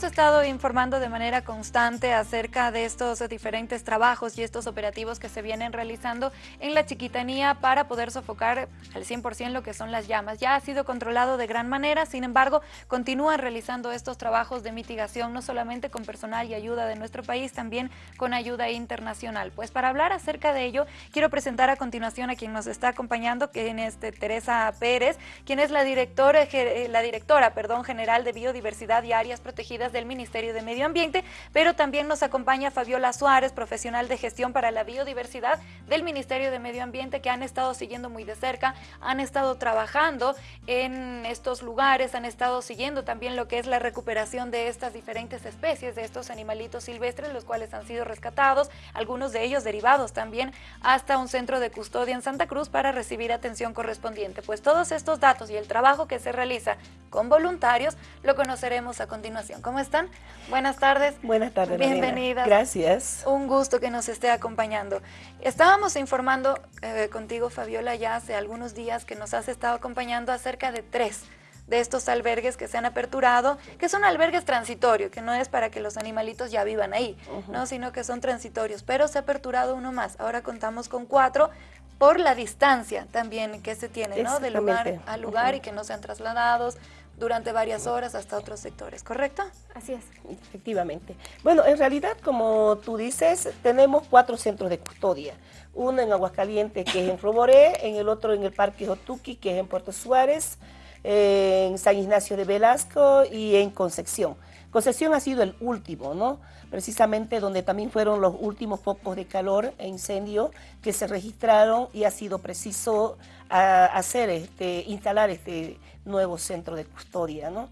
hemos estado informando de manera constante acerca de estos diferentes trabajos y estos operativos que se vienen realizando en la chiquitanía para poder sofocar al 100% lo que son las llamas. Ya ha sido controlado de gran manera, sin embargo, continúan realizando estos trabajos de mitigación, no solamente con personal y ayuda de nuestro país, también con ayuda internacional. Pues para hablar acerca de ello, quiero presentar a continuación a quien nos está acompañando, que es Teresa Pérez, quien es la directora, la directora perdón, general de Biodiversidad y Áreas protegidas del Ministerio de Medio Ambiente, pero también nos acompaña Fabiola Suárez, profesional de gestión para la biodiversidad del Ministerio de Medio Ambiente, que han estado siguiendo muy de cerca, han estado trabajando en estos lugares, han estado siguiendo también lo que es la recuperación de estas diferentes especies, de estos animalitos silvestres, los cuales han sido rescatados, algunos de ellos derivados también hasta un centro de custodia en Santa Cruz para recibir atención correspondiente. Pues todos estos datos y el trabajo que se realiza con voluntarios lo conoceremos a continuación ¿Cómo están? Buenas tardes. Buenas tardes. Bienvenidas. Gracias. Un gusto que nos esté acompañando. Estábamos informando eh, contigo, Fabiola, ya hace algunos días que nos has estado acompañando acerca de tres de estos albergues que se han aperturado, que son albergues transitorios, que no es para que los animalitos ya vivan ahí, ¿no? sino que son transitorios, pero se ha aperturado uno más. Ahora contamos con cuatro por la distancia también que se tiene, ¿no? De lugar a lugar y que no sean trasladados, durante varias horas hasta otros sectores, ¿correcto? Así es. Efectivamente. Bueno, en realidad, como tú dices, tenemos cuatro centros de custodia. Uno en Aguascalientes, que es en Roboré, en el otro en el Parque Jotuqui, que es en Puerto Suárez, en San Ignacio de Velasco y en Concepción. Concepción ha sido el último, ¿no? Precisamente donde también fueron los últimos focos de calor e incendio que se registraron y ha sido preciso hacer, este, instalar este nuevo centro de custodia, ¿no?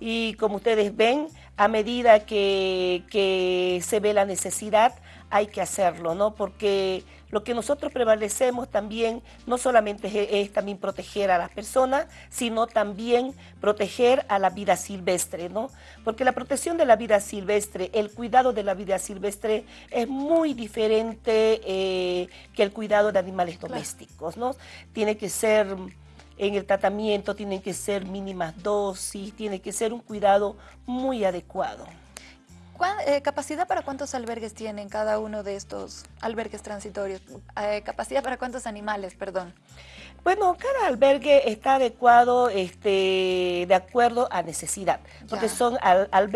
Y como ustedes ven, a medida que, que se ve la necesidad, hay que hacerlo, ¿no? Porque lo que nosotros prevalecemos también no solamente es, también proteger a las personas, sino también proteger a la vida silvestre, ¿no? Porque la protección de la vida silvestre, el cuidado de la vida silvestre es muy diferente eh, que el cuidado de animales domésticos, ¿no? Tiene que ser en el tratamiento, tienen que ser mínimas dosis, tiene que ser un cuidado muy adecuado. Eh, ¿Capacidad para cuántos albergues tienen cada uno de estos albergues transitorios? Eh, ¿Capacidad para cuántos animales, perdón? Bueno, cada albergue está adecuado este, de acuerdo a necesidad, porque son,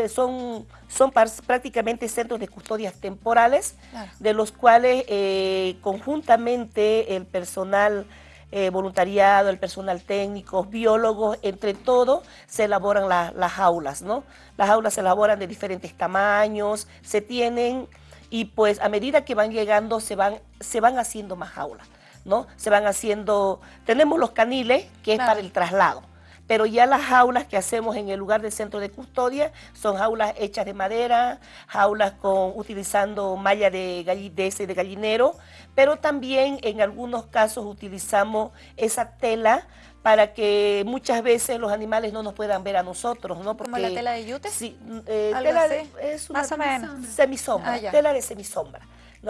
son, son prácticamente centros de custodias temporales, de los cuales eh, conjuntamente el personal eh, voluntariado, el personal técnico, biólogos, entre todos se elaboran las jaulas, ¿no? Las jaulas se elaboran de diferentes tamaños, se tienen y pues a medida que van llegando se van, se van haciendo más jaulas, ¿no? Se van haciendo, tenemos los caniles que es para el traslado, pero ya las jaulas que hacemos en el lugar del centro de custodia son jaulas hechas de madera, jaulas con utilizando malla de, de, de gallinero, pero también en algunos casos utilizamos esa tela para que muchas veces los animales no nos puedan ver a nosotros, ¿no? Porque, ¿Como la tela de yute? Sí, eh, tela es una semisombra, ah, tela de semisombra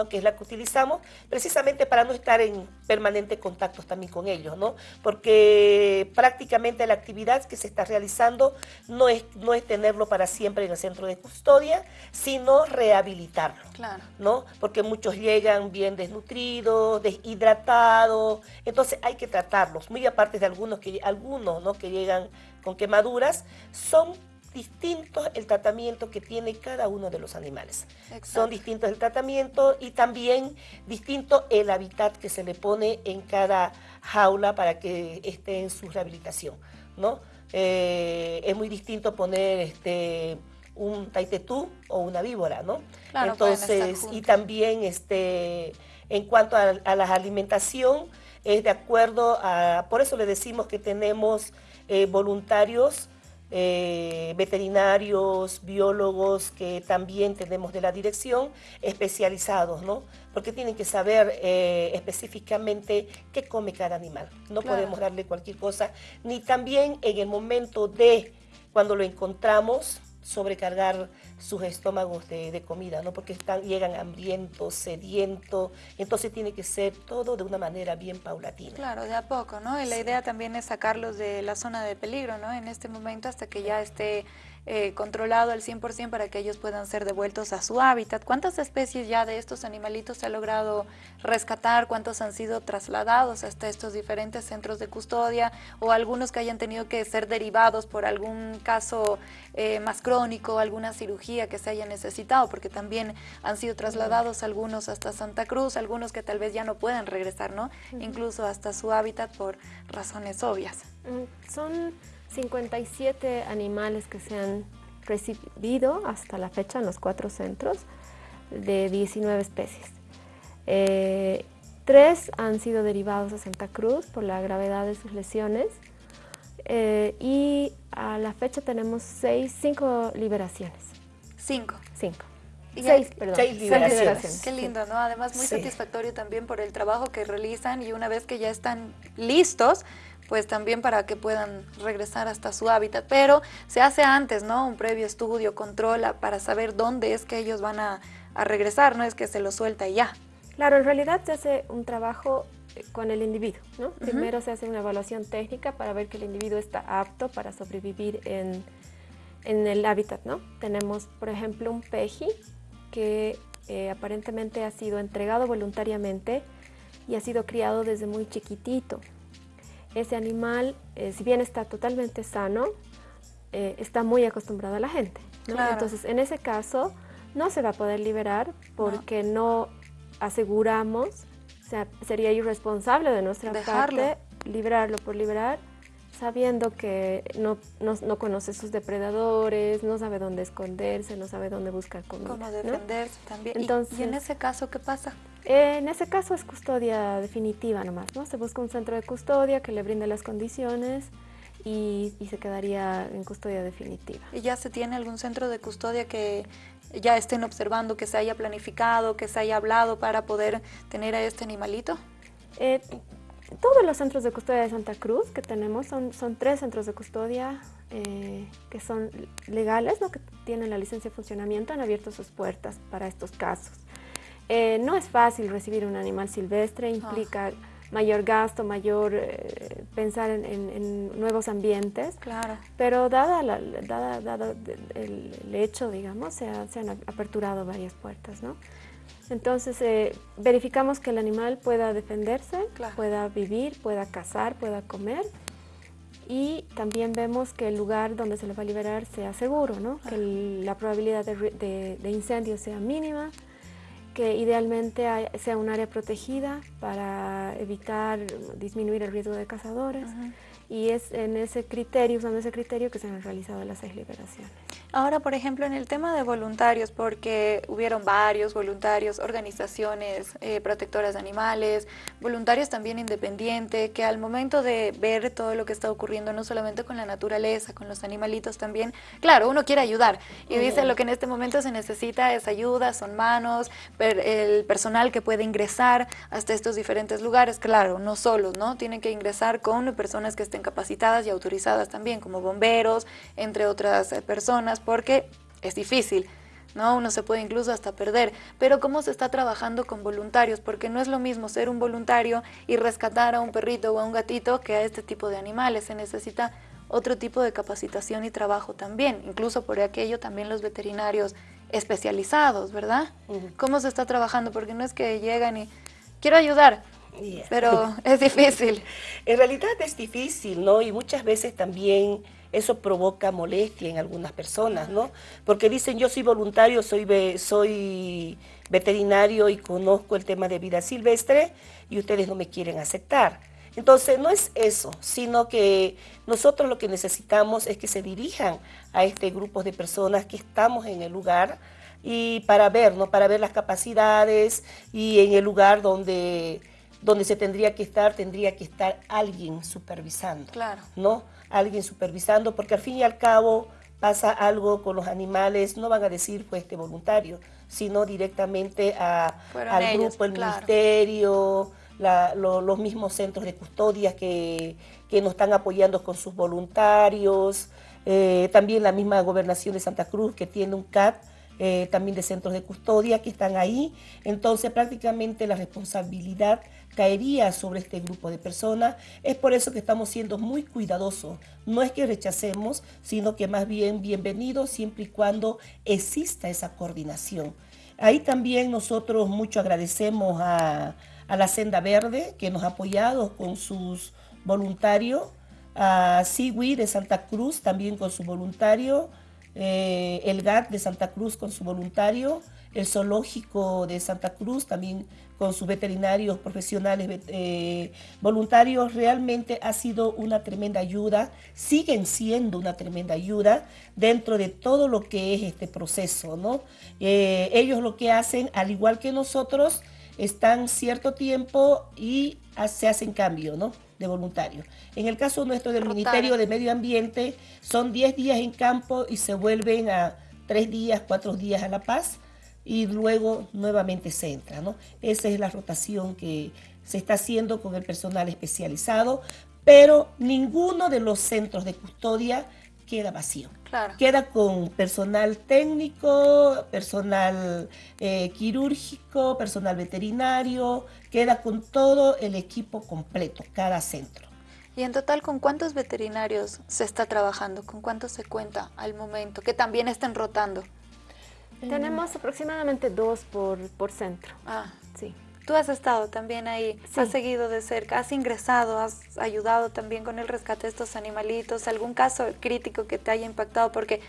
que es la que utilizamos precisamente para no estar en permanente contacto también con ellos, ¿no? porque prácticamente la actividad que se está realizando no es, no es tenerlo para siempre en el centro de custodia, sino rehabilitarlo, claro. ¿no? porque muchos llegan bien desnutridos, deshidratados, entonces hay que tratarlos, muy aparte de algunos que, algunos, ¿no? que llegan con quemaduras, son distintos el tratamiento que tiene cada uno de los animales. Son distintos el tratamiento y también distinto el hábitat que se le pone en cada jaula para que esté en su rehabilitación. ¿no? Eh, es muy distinto poner este, un taitetú o una víbora, ¿no? Entonces, y también este, en cuanto a, la alimentación, es de acuerdo a, por eso le decimos que tenemos eh, voluntarios eh, veterinarios, biólogos que también tenemos de la dirección, especializados, ¿no? Porque tienen que saber eh, específicamente qué come cada animal. No podemos darle cualquier cosa, ni también en el momento de cuando lo encontramos, sobrecargar sus estómagos de, comida, ¿no? Porque están, llegan hambrientos, sedientos, entonces tiene que ser todo de una manera bien paulatina. Claro, de a poco, ¿no? Y la idea también es sacarlos de la zona de peligro, ¿no? En este momento hasta que ya esté eh, controlado al 100% para que ellos puedan ser devueltos a su hábitat. ¿Cuántas especies ya de estos animalitos se ha logrado rescatar? ¿Cuántos han sido trasladados hasta estos diferentes centros de custodia? ¿O algunos que hayan tenido que ser derivados por algún caso eh, más crónico, alguna cirugía que se haya necesitado? Porque también han sido trasladados algunos hasta Santa Cruz, algunos que tal vez ya no puedan regresar, ¿no? Incluso hasta su hábitat por razones obvias. Mm, son 57 animales que se han recibido hasta la fecha en los cuatro centros de 19 especies. Eh, tres han sido derivados a Santa Cruz por la gravedad de sus lesiones eh, y a la fecha tenemos seis, cinco liberaciones. Cinco. Cinco. seis, perdón. Seis liberaciones. Qué lindo, ¿no? Además muy satisfactorio también por el trabajo que realizan y una vez que ya están listos, pues también para que puedan regresar hasta su hábitat. Pero se hace antes, ¿no? Un previo estudio, controla para saber dónde es que ellos van a, regresar, no es que se lo suelta y ya. Claro, en realidad se hace un trabajo eh, con el individuo, ¿no? Primero se hace una evaluación técnica para ver que el individuo está apto para sobrevivir en, el hábitat, ¿no? Tenemos, por ejemplo, un peji que eh, aparentemente ha sido entregado voluntariamente y ha sido criado desde muy chiquitito ese animal, eh, si bien está totalmente sano, eh, está muy acostumbrado a la gente. Entonces, en ese caso, no se va a poder liberar porque no, aseguramos, o sea, sería irresponsable de nuestra parte liberarlo por liberar, sabiendo que no, no, conoce sus depredadores, no sabe dónde esconderse, no sabe dónde buscar comida. Cómo defenderse también. Entonces, ¿Y en ese caso qué pasa? En ese caso es custodia definitiva nomás, ¿no? Se busca un centro de custodia que le brinde las condiciones y, se quedaría en custodia definitiva. ¿Y ya se tiene algún centro de custodia que ya estén observando, que se haya planificado, que se haya hablado para poder tener a este animalito? Eh, todos los centros de custodia de Santa Cruz que tenemos son, son tres centros de custodia eh, que son legales, ¿no? que tienen la licencia de funcionamiento, han abierto sus puertas para estos casos. Eh, no es fácil recibir un animal silvestre, implica ah. mayor gasto, mayor eh, pensar en, nuevos ambientes. Claro. Pero dada, la, dada, el, hecho, digamos, se, han aperturado varias puertas, ¿no? Entonces, eh, verificamos que el animal pueda defenderse, pueda vivir, pueda cazar, pueda comer. Y también vemos que el lugar donde se le va a liberar sea seguro, ¿no? que la probabilidad de, de incendio sea mínima, que idealmente sea un área protegida para evitar, disminuir el riesgo de cazadores. Y es en ese criterio, usando ese criterio, que se han realizado las seis liberaciones. Ahora, por ejemplo, en el tema de voluntarios, porque hubieron varios voluntarios, organizaciones eh, protectoras de animales, voluntarios también independientes, que al momento de ver todo lo que está ocurriendo, no solamente con la naturaleza, con los animalitos también, claro, uno quiere ayudar y dice lo que en este momento se necesita es ayuda, son manos, el personal que puede ingresar hasta estos diferentes lugares, claro, no solos, ¿no? Tienen que ingresar con personas que estén capacitadas y autorizadas también, como bomberos, entre otras eh, personas, porque es difícil. ¿no? Uno se puede incluso hasta perder. Pero ¿cómo se está trabajando con voluntarios? Porque no es lo mismo ser un voluntario y rescatar a un perrito o a un gatito que a este tipo de animales. Se necesita otro tipo de capacitación y trabajo también. Incluso por aquello también los veterinarios especializados, ¿verdad? ¿Cómo se está trabajando? Porque no es que llegan y quiero ayudar, pero es difícil. En realidad es difícil, ¿no? Y muchas veces también eso provoca molestia en algunas personas, ¿no? Porque dicen, yo soy voluntario, soy, soy veterinario y conozco el tema de vida silvestre y ustedes no me quieren aceptar. Entonces, no es eso, sino que nosotros lo que necesitamos es que se dirijan a este grupo de personas que estamos en el lugar y para ver, ¿no? Para ver las capacidades y en el lugar donde donde se tendría que estar, tendría que estar alguien supervisando. Claro. ¿No? Alguien supervisando, porque al fin y al cabo pasa algo con los animales, no van a decir pues este voluntario, sino directamente a, al grupo, el ministerio, los mismos centros de custodia que, que, nos están apoyando con sus voluntarios, eh, también la misma gobernación de Santa Cruz que tiene un CAT eh, también de centros de custodia que están ahí. Entonces prácticamente la responsabilidad caería sobre este grupo de personas. Es por eso que estamos siendo muy cuidadosos. No es que rechacemos, sino que más bien bienvenidos siempre y cuando exista esa coordinación. Ahí también nosotros mucho agradecemos a, la Senda Verde que nos ha apoyado con sus voluntarios, a Siwi de Santa Cruz también con su voluntario, eh, el GAT de Santa Cruz con su voluntario, el zoológico de Santa Cruz también con sus veterinarios profesionales eh, voluntarios, realmente ha sido una tremenda ayuda, siguen siendo una tremenda ayuda dentro de todo lo que es este proceso. ¿no? Eh, ellos lo que hacen, al igual que nosotros, están cierto tiempo y se hacen cambio ¿no? de voluntarios. En el caso nuestro del Ministerio de Medio Ambiente, son 10 días en campo y se vuelven a 3 días, 4 días a La Paz y luego nuevamente se entra. ¿no? Esa es la rotación que se está haciendo con el personal especializado, pero ninguno de los centros de custodia queda vacío. Queda con personal técnico, personal eh, quirúrgico, personal veterinario, queda con todo el equipo completo, cada centro. ¿Y en total con cuántos veterinarios se está trabajando? ¿Con cuántos se cuenta al momento? Que también estén rotando. Tenemos aproximadamente dos por, por centro. Ah, sí. Tú has estado también ahí, has seguido de cerca, has ingresado, has ayudado también con el rescate de estos animalitos, algún caso crítico que te haya impactado, porque,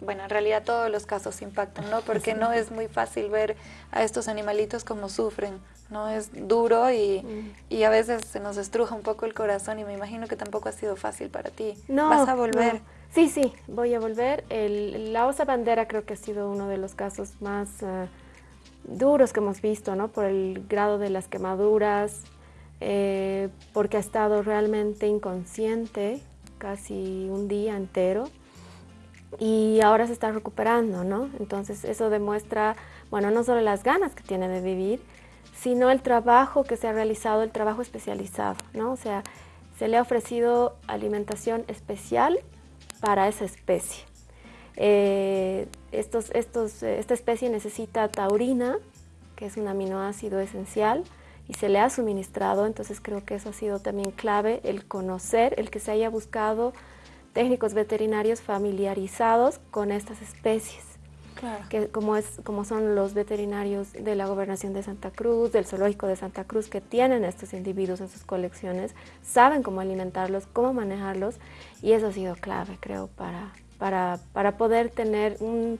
bueno, en realidad todos los casos impactan, ¿no? Porque no es muy fácil ver a estos animalitos como sufren, ¿no? Es duro y, mm. y, a veces se nos estruja un poco el corazón y me imagino que tampoco ha sido fácil para ti. No, ¿Vas a volver? Sí, sí, voy a volver. El, la osa bandera creo que ha sido uno de los casos más uh, duros que hemos visto, ¿no? Por el grado de las quemaduras, eh, porque ha estado realmente inconsciente casi un día entero y ahora se está recuperando, ¿no? Entonces eso demuestra, bueno, no solo las ganas que tiene de vivir, sino el trabajo que se ha realizado, el trabajo especializado, ¿no? O sea, se le ha ofrecido alimentación especial para esa especie. Eh, estos, estos, esta especie necesita taurina, que es un aminoácido esencial, y se le ha suministrado, entonces creo que eso ha sido también clave, el conocer, el que se haya buscado técnicos veterinarios familiarizados con estas especies. Que como, es, como son los veterinarios de la Gobernación de Santa Cruz, del Zoológico de Santa Cruz, que tienen estos individuos en sus colecciones, saben cómo alimentarlos, cómo manejarlos, y eso ha sido clave, creo, para, para, para poder tener un,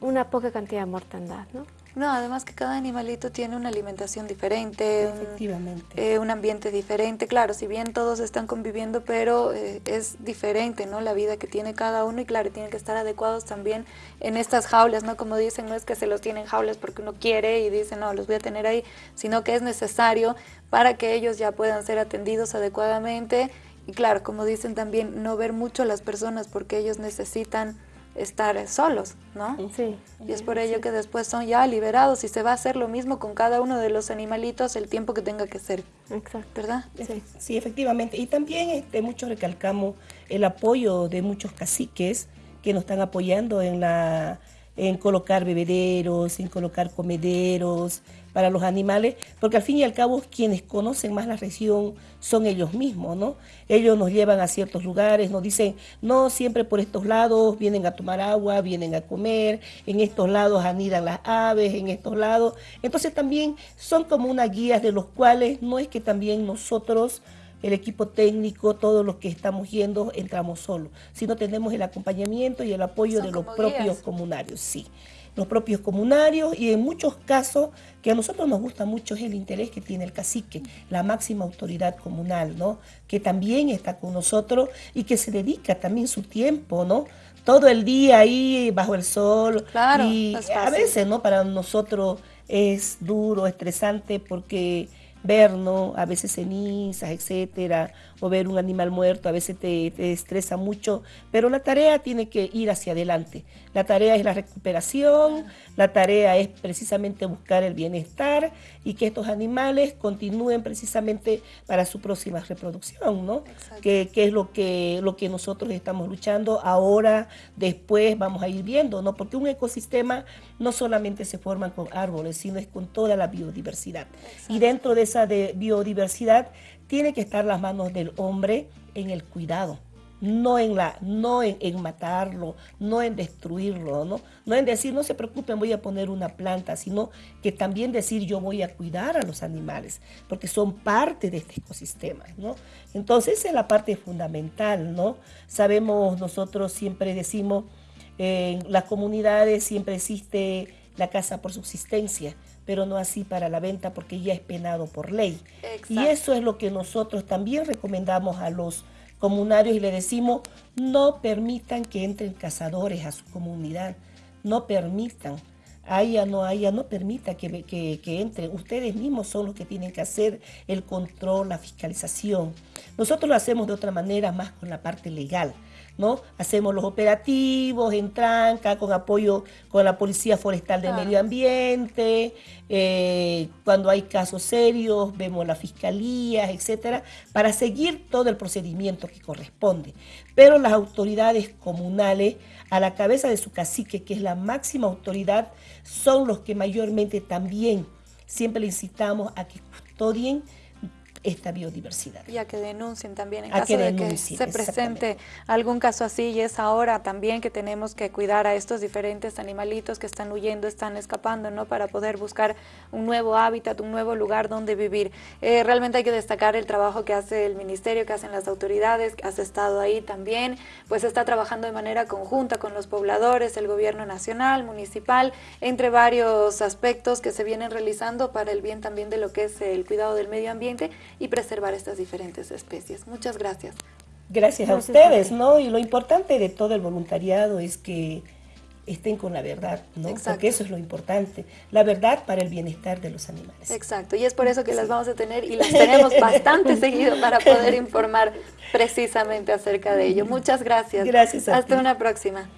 una poca cantidad de mortandad. ¿no? No, además que cada animalito tiene una alimentación diferente, Un, eh, un ambiente diferente. Claro, si bien todos están conviviendo, pero eh, es diferente, ¿no? La vida que tiene cada uno y claro, tienen que estar adecuados también en estas jaulas, ¿no? Como dicen, no es que se los tienen jaulas porque uno quiere y dice, no, los voy a tener ahí, sino que es necesario para que ellos ya puedan ser atendidos adecuadamente. Y claro, como dicen también, no ver mucho a las personas porque ellos necesitan estar solos, ¿no? Sí. Y es por ello que después son ya liberados y se va a hacer lo mismo con cada uno de los animalitos el tiempo que tenga que ser. Exacto. ¿Verdad? Sí, sí efectivamente. Y también este, mucho recalcamos el apoyo de muchos caciques que nos están apoyando en la en colocar bebederos, en colocar comederos para los animales, porque al fin y al cabo quienes conocen más la región son ellos mismos, ¿no? Ellos nos llevan a ciertos lugares, nos dicen, no, siempre por estos lados vienen a tomar agua, vienen a comer, en estos lados anidan las aves, en estos lados. Entonces también son como unas guías de los cuales no es que también nosotros el equipo técnico, todos los que estamos yendo, entramos solos, sino tenemos el acompañamiento y el apoyo de los propios comunarios, sí los propios comunarios y en muchos casos que a nosotros nos gusta mucho es el interés que tiene el cacique, la máxima autoridad comunal, ¿no? Que también está con nosotros y que se dedica también su tiempo, ¿no? Todo el día ahí bajo el sol. Claro, y a veces, ¿no? Para nosotros es duro, estresante porque ver, ¿no? A veces cenizas, etcétera, o ver un animal muerto a veces te, te estresa mucho, pero la tarea tiene que ir hacia adelante. La tarea es la recuperación, la tarea es precisamente buscar el bienestar y que estos animales continúen precisamente para su próxima reproducción, ¿no? Que, es lo que, lo que nosotros estamos luchando ahora, después vamos a ir viendo, ¿no? Porque un ecosistema no solamente se forma con árboles, sino es con toda la biodiversidad. Y dentro de esa biodiversidad tiene que estar las manos del hombre en el cuidado no en, la, no en, matarlo, no en destruirlo, ¿no? no en decir, no se preocupen, voy a poner una planta, sino que también decir, yo voy a cuidar a los animales, porque son parte de este ecosistema. ¿no? Entonces, esa es la parte fundamental. ¿no? Sabemos, nosotros siempre decimos, en las comunidades siempre existe la casa por subsistencia, pero no así para la venta porque ya es penado por ley. Y eso es lo que nosotros también recomendamos a los comunarios y le decimos, no permitan que entren cazadores a su comunidad, no permitan, haya no haya, no permita que, que, que, entren. Ustedes mismos son los que tienen que hacer el control, la fiscalización. Nosotros lo hacemos de otra manera, más con la parte legal. ¿No? Hacemos los operativos en tranca, con apoyo con la Policía Forestal del Medio Ambiente, eh, cuando hay casos serios, vemos las fiscalías, etcétera, para seguir todo el procedimiento que corresponde. Pero las autoridades comunales, a la cabeza de su cacique, que es la máxima autoridad, son los que mayormente también siempre le incitamos a que custodien esta biodiversidad. Y a que denuncien también en caso de que se presente algún caso así y es ahora también que tenemos que cuidar a estos diferentes animalitos que están huyendo, están escapando, ¿no? Para poder buscar un nuevo hábitat, un nuevo lugar donde vivir. Eh, realmente hay que destacar el trabajo que hace el ministerio, que hacen las autoridades, que has estado ahí también, pues está trabajando de manera conjunta con los pobladores, el gobierno nacional, municipal, entre varios aspectos que se vienen realizando para el bien también de lo que es el cuidado del medio ambiente y preservar estas diferentes especies. Muchas gracias. Gracias, a ustedes, ¿no? Y lo importante de todo el voluntariado es que estén con la verdad, ¿no? Porque eso es lo importante, la verdad para el bienestar de los animales. Exacto, y es por eso que las vamos a tener y las tenemos bastante seguido para poder informar precisamente acerca de ello. Muchas gracias. Gracias Hasta una próxima.